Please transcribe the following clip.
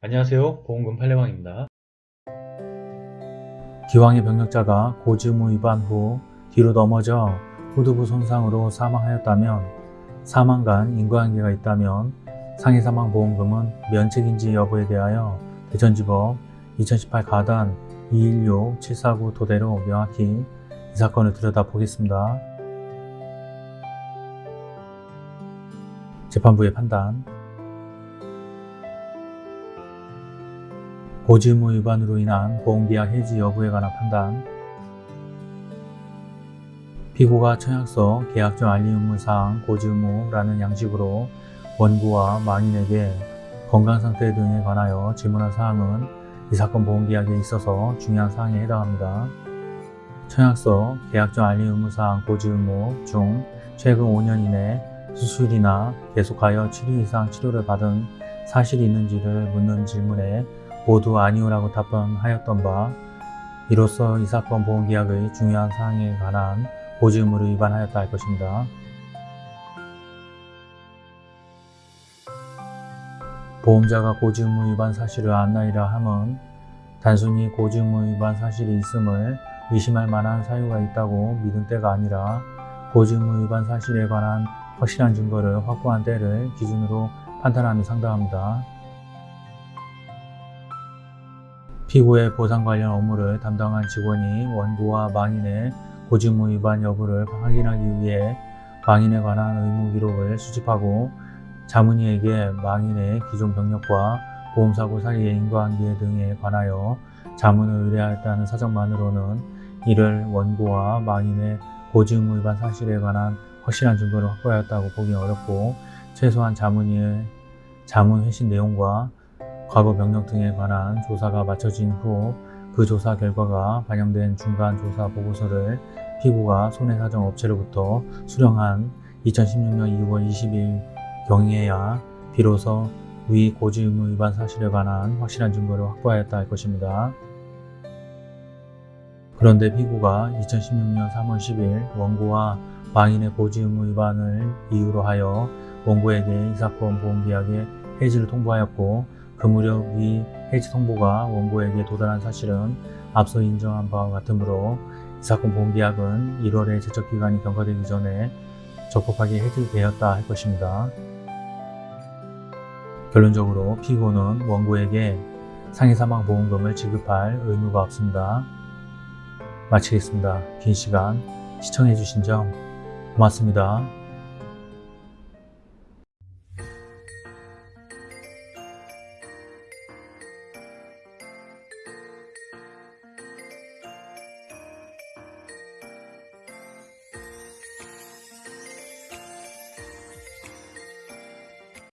안녕하세요. 보험금 팔례방입니다. 기왕의 병력자가 고지의무 위반 후 뒤로 넘어져 후두부 손상으로 사망하였다면 사망 간 인과관계가 있다면 상해사망보험금은 면책인지 여부에 대하여 대전지법 2018 가단 216-749 토대로 명확히 이 사건을 들여다보겠습니다. 재판부의 판단 고지의무 위반으로 인한 보험계약 해지 여부에 관한 판단 피고가 청약서 계약적 알림 의무사항 고지 의무라는 양식으로 원고와 망인에게 건강상태 등에 관하여 질문한 사항은 이 사건 보험계약에 있어서 중요한 사항에 해당합니다. 청약서 계약적 알림 의무사항 고지 의무 중 최근 5년 이내 수술이나 계속하여 7일 이상 치료를 받은 사실이 있는지를 묻는 질문에 모두 아니오라고 답변하였던 바 이로써 이 사건 보험계약의 중요한 사항에 관한 고지의무를 위반하였다 할 것입니다. 보험자가 고지 의무 위반 사실을 안나이라 함은 단순히 고지 의무 위반 사실이 있음을 의심할 만한 사유가 있다고 믿은 때가 아니라 고지 의무 위반 사실에 관한 확실한 증거를 확보한 때를 기준으로 판단함이 상당합니다. 피고의 보상 관련 업무를 담당한 직원이 원고와 망인의 고지의무 위반 여부를 확인하기 위해 망인에 관한 의무 기록을 수집하고 자문위에게 망인의 기존 병력과 보험사고 사이의 인과관계 등에 관하여 자문을 의뢰하였다는 사정만으로는 이를 원고와 망인의 고지의무 위반 사실에 관한 확실한 증거를 확보하였다고 보기 어렵고 최소한 자문위의 자문 회신 내용과 과거 병력 등에 관한 조사가 마쳐진 후 그 조사 결과가 반영된 중간 조사 보고서를 피고가 손해사정업체로부터 수령한 2016년 2월 20일 경에야 비로소 위 고지 의무 위반 사실에 관한 확실한 증거를 확보하였다 할 것입니다. 그런데 피고가 2016년 3월 10일 원고와 망인의 고지 의무 위반을 이유로 하여 원고에게 이 사건 보험계약의 해지를 통보하였고 그 무렵 이 해지 통보가 원고에게 도달한 사실은 앞서 인정한 바와 같으므로 이 사건 보험계약은 1월에 제척기간이 경과되기 전에 적법하게 해지되었다 할 것입니다. 결론적으로 피고는 원고에게 상해사망보험금을 지급할 의무가 없습니다. 마치겠습니다. 긴 시간 시청해주신 점 고맙습니다.